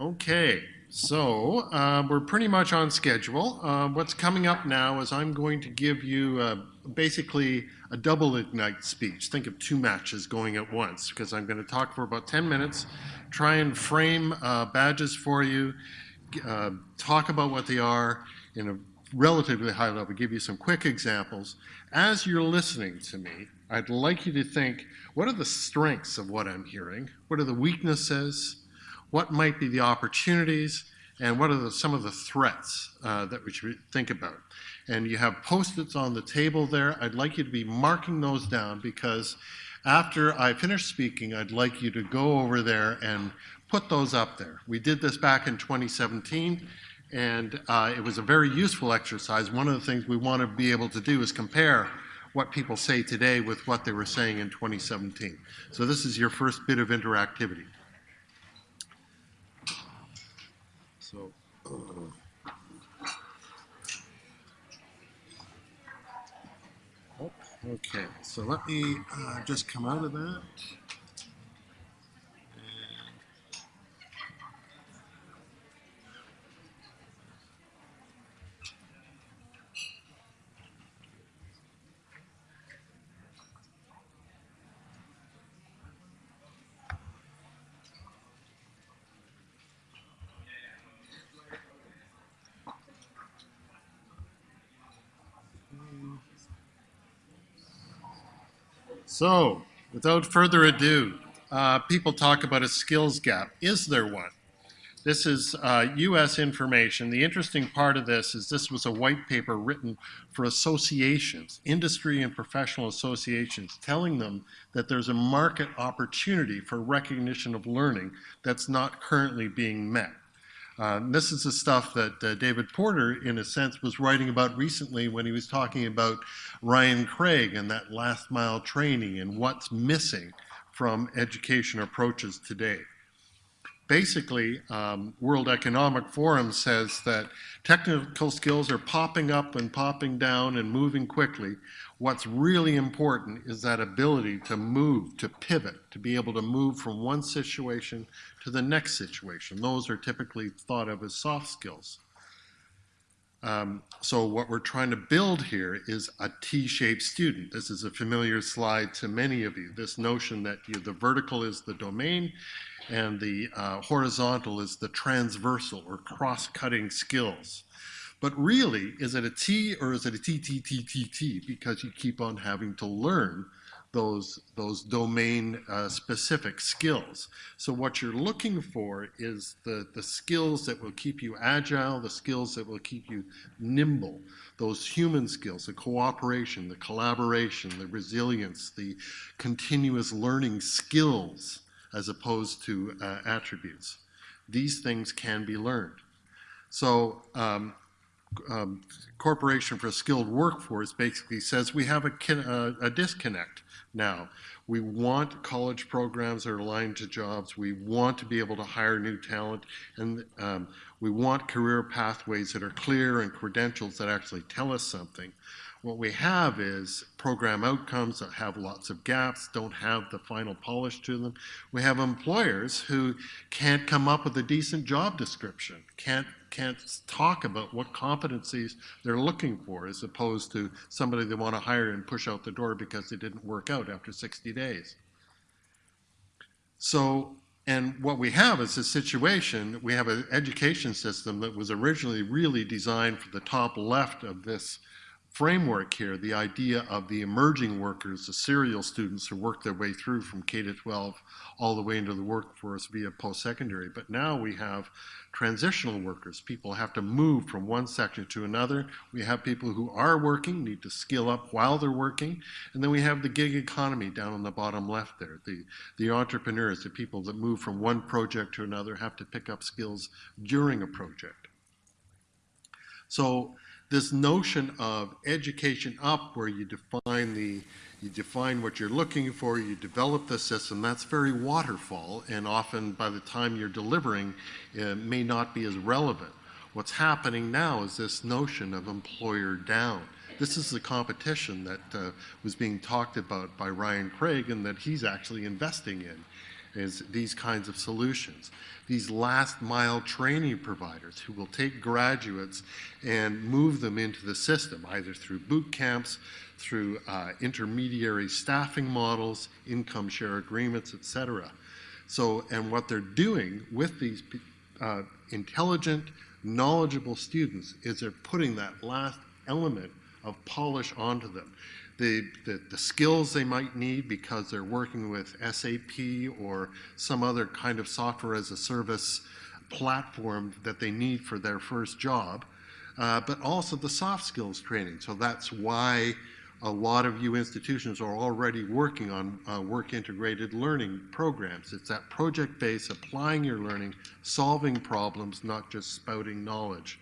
Okay, so uh, we're pretty much on schedule. Uh, what's coming up now is I'm going to give you uh, basically a double Ignite speech. Think of two matches going at once because I'm going to talk for about 10 minutes, try and frame badges for you, talk about what they are in a relatively high level, give you some quick examples. As you're listening to me, I'd like you to think, what are the strengths of what I'm hearing? What are the weaknesses? What might be the opportunities, and what are the, some of the threats uh, that we should think about. And you have post-its on the table there. I'd like you to be marking those down because after I finish speaking, I'd like you to go over there and put those up there. We did this back in 2017 and uh, it was a very useful exercise. One of the things we want to be able to do is compare what people say today with what they were saying in 2017. So this is your first bit of interactivity. Oh, okay, so let me uh, just come out of that. So, without further ado, uh, people talk about a skills gap. Is there one? This is uh, U.S. information. The interesting part of this is this was a white paper written for associations, industry and professional associations, telling them that there's a market opportunity for recognition of learning that's not currently being met. Uh, this is the stuff that uh, David Porter, in a sense, was writing about recently when he was talking about Ryan Craig and that last mile training and what's missing from education approaches today. Basically, um, World Economic Forum says that technical skills are popping up and popping down and moving quickly, What's really important is that ability to move, to pivot, to be able to move from one situation to the next situation. Those are typically thought of as soft skills. Um, so what we're trying to build here is a T-shaped student. This is a familiar slide to many of you. This notion that you, the vertical is the domain and the uh, horizontal is the transversal or cross-cutting skills. But really, is it a T or is it a T, T, T, T, T? Because you keep on having to learn those, those domain uh, specific skills. So what you're looking for is the, the skills that will keep you agile, the skills that will keep you nimble, those human skills, the cooperation, the collaboration, the resilience, the continuous learning skills as opposed to uh, attributes. These things can be learned. So um, um, Corporation for a Skilled Workforce basically says we have a, uh, a disconnect now. We want college programs that are aligned to jobs. We want to be able to hire new talent. And um, we want career pathways that are clear and credentials that actually tell us something. What we have is program outcomes that have lots of gaps, don't have the final polish to them. We have employers who can't come up with a decent job description, can't can't talk about what competencies they're looking for as opposed to somebody they want to hire and push out the door because they didn't work out after 60 days. So, and what we have is a situation, we have an education system that was originally really designed for the top left of this framework here, the idea of the emerging workers, the serial students who work their way through from K to 12 all the way into the workforce via post-secondary. But now we have transitional workers. People have to move from one sector to another. We have people who are working, need to skill up while they're working. And then we have the gig economy down on the bottom left there. The, the entrepreneurs, the people that move from one project to another have to pick up skills during a project. So this notion of education up where you define the you define what you're looking for, you develop the system, that's very waterfall, and often by the time you're delivering, it may not be as relevant. What's happening now is this notion of employer down. This is the competition that uh, was being talked about by Ryan Craig and that he's actually investing in. Is these kinds of solutions. These last mile training providers who will take graduates and move them into the system, either through boot camps, through uh, intermediary staffing models, income share agreements, et cetera. So, and what they're doing with these uh, intelligent, knowledgeable students is they're putting that last element of polish onto them. The, the, the, skills they might need because they're working with SAP or some other kind of software as a service platform that they need for their first job, uh, but also the soft skills training. So that's why a lot of you institutions are already working on uh, work integrated learning programs. It's that project based, applying your learning, solving problems, not just spouting knowledge.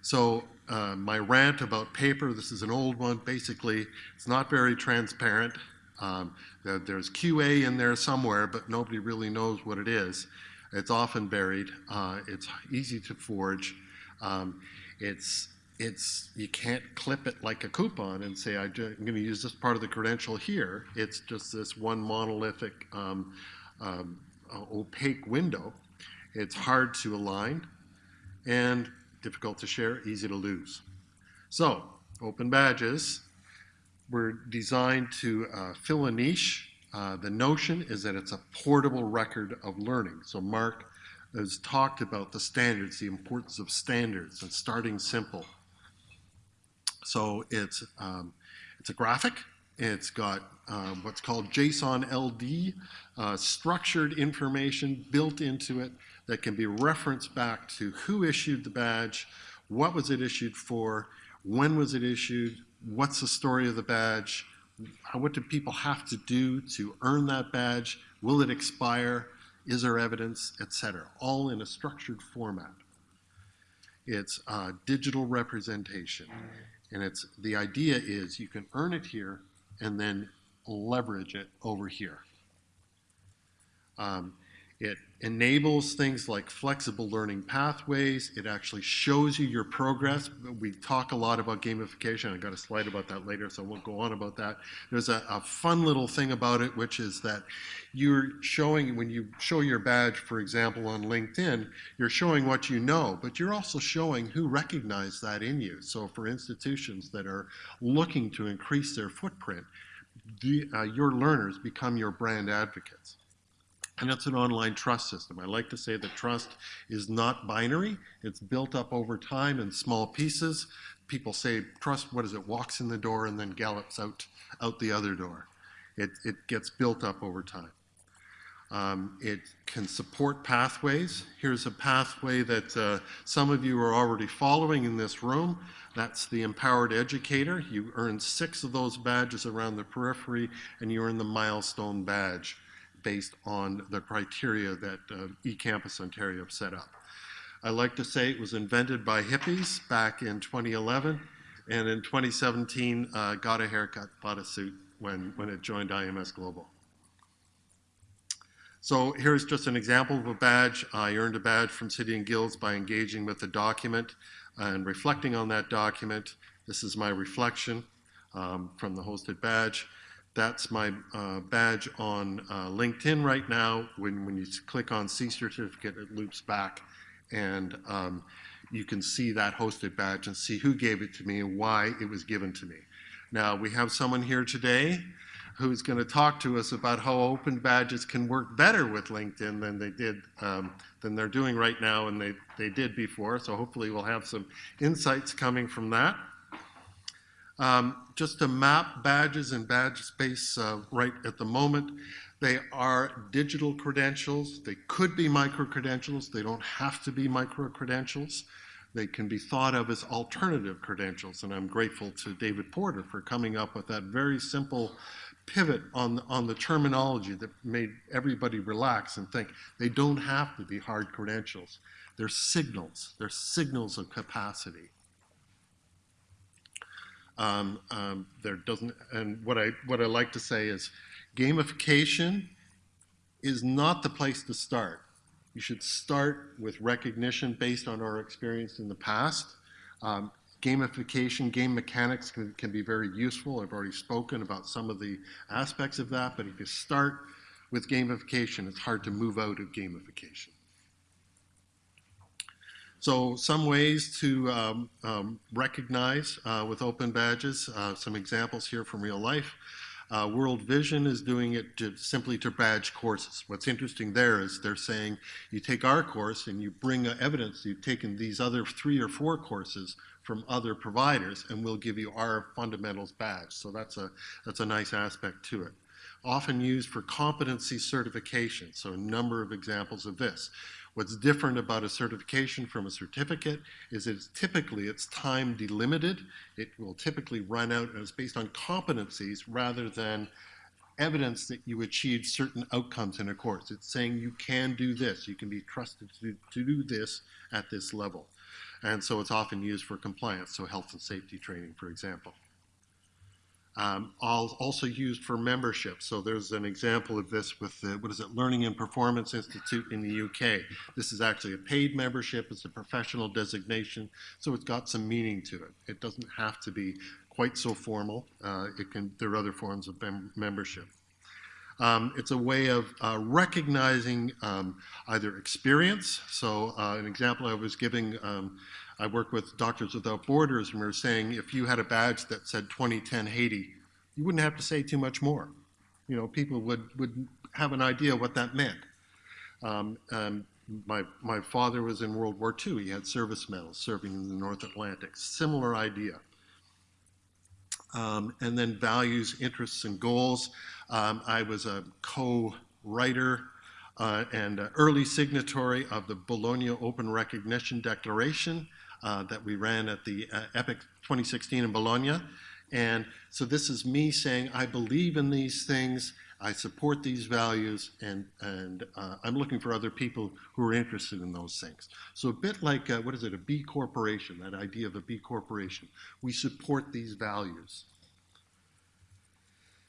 So uh, my rant about paper, this is an old one. Basically, it's not very transparent. Um, there's QA in there somewhere, but nobody really knows what it is. It's often buried. Uh, it's easy to forge. Um, it's it's you can't clip it like a coupon and say I'm going to use this part of the credential here. It's just this one monolithic um, uh, opaque window. It's hard to align and difficult to share, easy to lose. So open badges were designed to uh, fill a niche. Uh, the notion is that it's a portable record of learning. So Mark has talked about the standards, the importance of standards and starting simple. So it's, um, it's a graphic. It's got um, what's called JSON LD, uh, structured information built into it that can be referenced back to who issued the badge, what was it issued for, when was it issued, what's the story of the badge, what do people have to do to earn that badge, will it expire, is there evidence, etc. All in a structured format. It's uh, digital representation. And it's the idea is you can earn it here and then leverage it over here. Um, it enables things like flexible learning pathways. It actually shows you your progress. We talk a lot about gamification. I've got a slide about that later, so I won't go on about that. There's a, a fun little thing about it, which is that you're showing, when you show your badge, for example, on LinkedIn, you're showing what you know, but you're also showing who recognized that in you. So for institutions that are looking to increase their footprint, the, uh, your learners become your brand advocates. And it's an online trust system. I like to say that trust is not binary. It's built up over time in small pieces. People say trust, what is it, walks in the door and then gallops out, out the other door. It, it gets built up over time. Um, it can support pathways. Here's a pathway that uh, some of you are already following in this room. That's the Empowered Educator. You earn six of those badges around the periphery, and you earn the Milestone Badge based on the criteria that uh, eCampus Ontario set up. I like to say it was invented by hippies back in 2011, and in 2017 uh, got a haircut, bought a suit when, when it joined IMS Global. So here's just an example of a badge. I earned a badge from City and Guilds by engaging with a document and reflecting on that document. This is my reflection um, from the hosted badge. That's my uh, badge on uh, LinkedIn right now. When, when you click on C certificate, it loops back and um, you can see that hosted badge and see who gave it to me and why it was given to me. Now, we have someone here today who's going to talk to us about how open badges can work better with LinkedIn than they did, um, than they're doing right now and they, they did before. So hopefully we'll have some insights coming from that. Um, just to map badges and badge space uh, right at the moment, they are digital credentials. They could be micro-credentials. They don't have to be micro-credentials. They can be thought of as alternative credentials, and I'm grateful to David Porter for coming up with that very simple pivot on, on the terminology that made everybody relax and think they don't have to be hard credentials. They're signals. They're signals of capacity. Um, um, there doesn't, and what I, what I like to say is gamification is not the place to start. You should start with recognition based on our experience in the past. Um, gamification, game mechanics can, can, be very useful. I've already spoken about some of the aspects of that, but if you start with gamification, it's hard to move out of gamification. So some ways to um, um, recognize uh, with open badges, uh, some examples here from real life. Uh, World Vision is doing it to, simply to badge courses. What's interesting there is they're saying you take our course and you bring evidence you've taken these other three or four courses from other providers and we'll give you our fundamentals badge. So that's a, that's a nice aspect to it. Often used for competency certification, so a number of examples of this. What's different about a certification from a certificate is it's typically it's time delimited. It will typically run out and it's based on competencies rather than evidence that you achieved certain outcomes in a course. It's saying you can do this, you can be trusted to, to do this at this level. And so it's often used for compliance, so health and safety training, for example. Um, also used for membership. So there's an example of this with the, what is it, Learning and Performance Institute in the UK. This is actually a paid membership. It's a professional designation, so it's got some meaning to it. It doesn't have to be quite so formal. Uh, it can. There are other forms of mem membership. Um, it's a way of uh, recognizing um, either experience. So uh, an example I was giving, um, I work with Doctors Without Borders, and we were saying if you had a badge that said 2010 Haiti, you wouldn't have to say too much more. You know, people would, would have an idea what that meant. Um, my, my father was in World War II. He had service medals serving in the North Atlantic. Similar idea. Um, and then values, interests, and goals. Um, I was a co-writer uh, and early signatory of the Bologna Open Recognition Declaration uh, that we ran at the uh, EPIC 2016 in Bologna. And so this is me saying, I believe in these things, I support these values, and, and uh, I'm looking for other people who are interested in those things. So a bit like, uh, what is it, a B corporation, that idea of a B corporation. We support these values.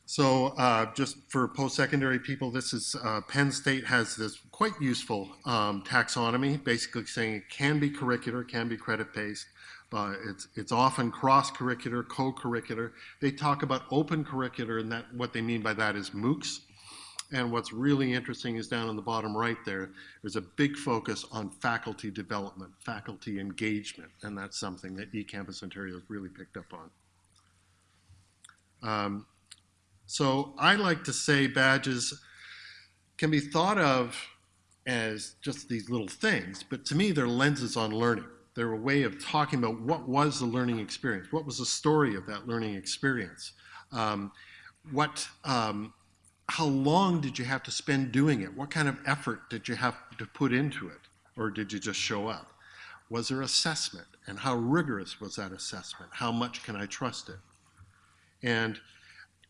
So uh, just for post-secondary people, this is uh, Penn State has this quite useful um, taxonomy, basically saying it can be curricular, can be credit-based, it's it's often cross-curricular, co-curricular. They talk about open curricular, and that what they mean by that is MOOCs. And what's really interesting is down in the bottom right there, there's a big focus on faculty development, faculty engagement, and that's something that eCampus Ontario has really picked up on. Um, so I like to say badges can be thought of as just these little things, but to me they're lenses on learning. They're a way of talking about what was the learning experience, what was the story of that learning experience, um, what, um, how long did you have to spend doing it, what kind of effort did you have to put into it, or did you just show up? Was there assessment, and how rigorous was that assessment? How much can I trust it? And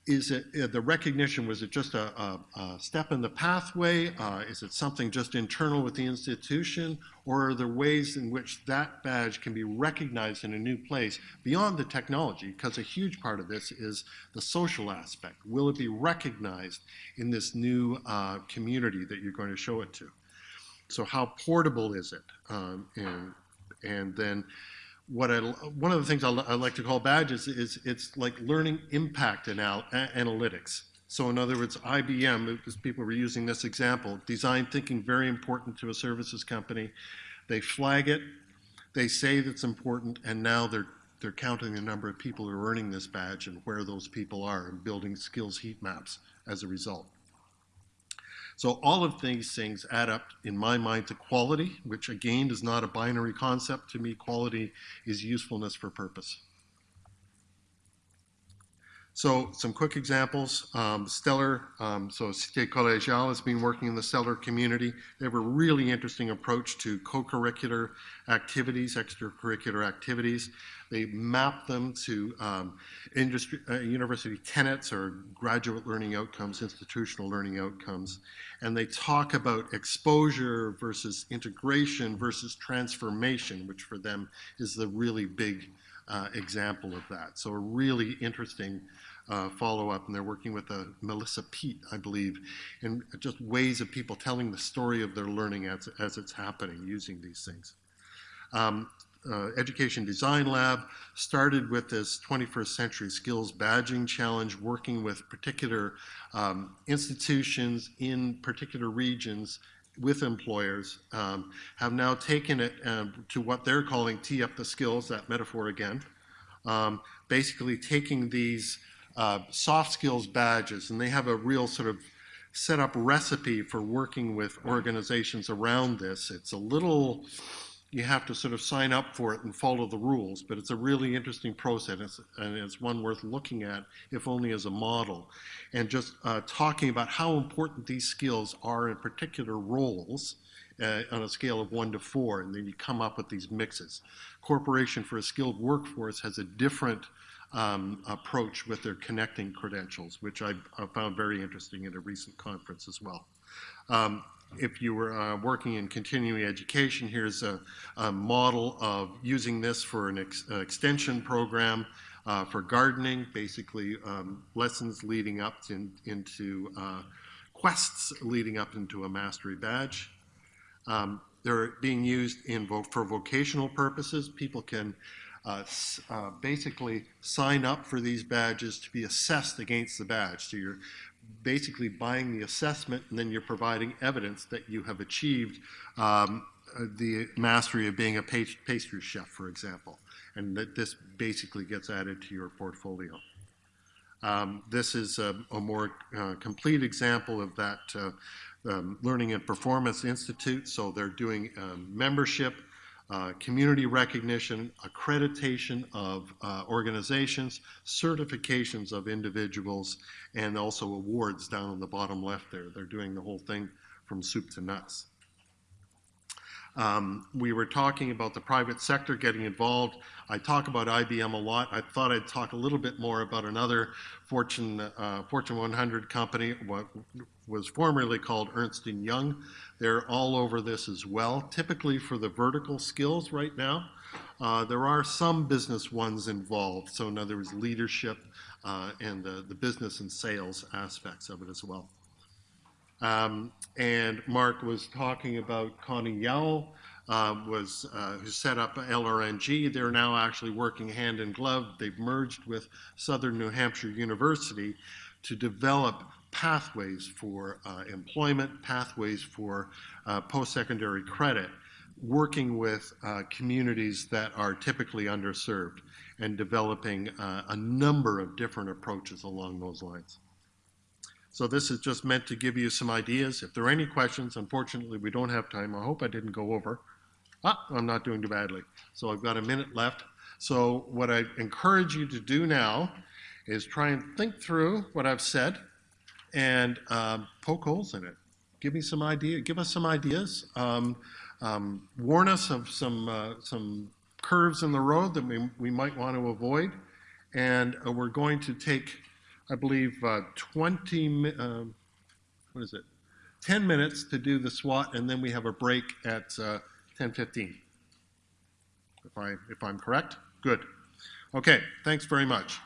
is it uh, the recognition, was it just a, a, a step in the pathway? Uh, is it something just internal with the institution? Or are there ways in which that badge can be recognized in a new place beyond the technology? Because a huge part of this is the social aspect. Will it be recognized in this new uh, community that you're going to show it to? So how portable is it? Um, and, and then what I, one of the things I, I like to call badges is it's like learning impact anal analytics. So in other words, IBM, because people were using this example, design thinking very important to a services company. They flag it, they say that's important, and now they're they're counting the number of people who are earning this badge and where those people are and building skills heat maps as a result. So all of these things add up, in my mind, to quality, which again is not a binary concept. To me, quality is usefulness for purpose. So some quick examples. Um, Stellar, um, so Cité Collégiale has been working in the Stellar community. They have a really interesting approach to co-curricular activities, extracurricular activities. They map them to um, industry, uh, university tenets or graduate learning outcomes, institutional learning outcomes. And they talk about exposure versus integration versus transformation, which for them is the really big uh, example of that. So a really interesting uh, follow-up, and they're working with uh, Melissa Peet, I believe, and just ways of people telling the story of their learning as, as it's happening using these things. Um, uh, Education Design Lab started with this 21st Century Skills Badging Challenge, working with particular um, institutions in particular regions with employers, um, have now taken it um, to what they're calling tee up the skills, that metaphor again, um, basically taking these uh, soft skills badges, and they have a real sort of set up recipe for working with organizations around this. It's a little, you have to sort of sign up for it and follow the rules, but it's a really interesting process and it's one worth looking at, if only as a model. And just uh, talking about how important these skills are in particular roles uh, on a scale of one to four, and then you come up with these mixes. Corporation for a Skilled Workforce has a different um, approach with their connecting credentials, which I, found very interesting at a recent conference as well. Um, if you were uh, working in continuing education, here's a, a, model of using this for an ex uh, extension program uh, for gardening, basically um, lessons leading up to, into uh, quests leading up into a mastery badge. Um, they're being used in vo for vocational purposes. People can uh, uh, basically sign up for these badges to be assessed against the badge. So you're basically buying the assessment and then you're providing evidence that you have achieved um, uh, the mastery of being a pastry chef, for example, and that this basically gets added to your portfolio. Um, this is a, a more uh, complete example of that uh, um, Learning and Performance Institute. So they're doing um, membership uh, community recognition, accreditation of uh, organizations, certifications of individuals, and also awards down on the bottom left there. They're doing the whole thing from soup to nuts. Um, we were talking about the private sector getting involved. I talk about IBM a lot. I thought I'd talk a little bit more about another Fortune, uh, Fortune 100 company, what was formerly called Ernst & Young. They're all over this as well, typically for the vertical skills right now. Uh, there are some business ones involved, so in other words, leadership uh, and the, the business and sales aspects of it as well. Um, and Mark was talking about Connie Yowell, uh, was uh, who set up LRNG. They're now actually working hand in glove. They've merged with Southern New Hampshire University to develop pathways for uh, employment, pathways for uh, post-secondary credit, working with uh, communities that are typically underserved and developing uh, a number of different approaches along those lines. So this is just meant to give you some ideas. If there are any questions, unfortunately, we don't have time. I hope I didn't go over. Ah, I'm not doing too badly. So I've got a minute left. So what I encourage you to do now is try and think through what I've said and um, poke holes in it. Give me some idea. Give us some ideas. Um, um, warn us of some uh, some curves in the road that we, we might want to avoid. And uh, we're going to take I believe, uh, 20, uh, what is it, 10 minutes to do the SWOT, and then we have a break at uh, 10.15. If, I, if I'm correct? Good. Okay, thanks very much.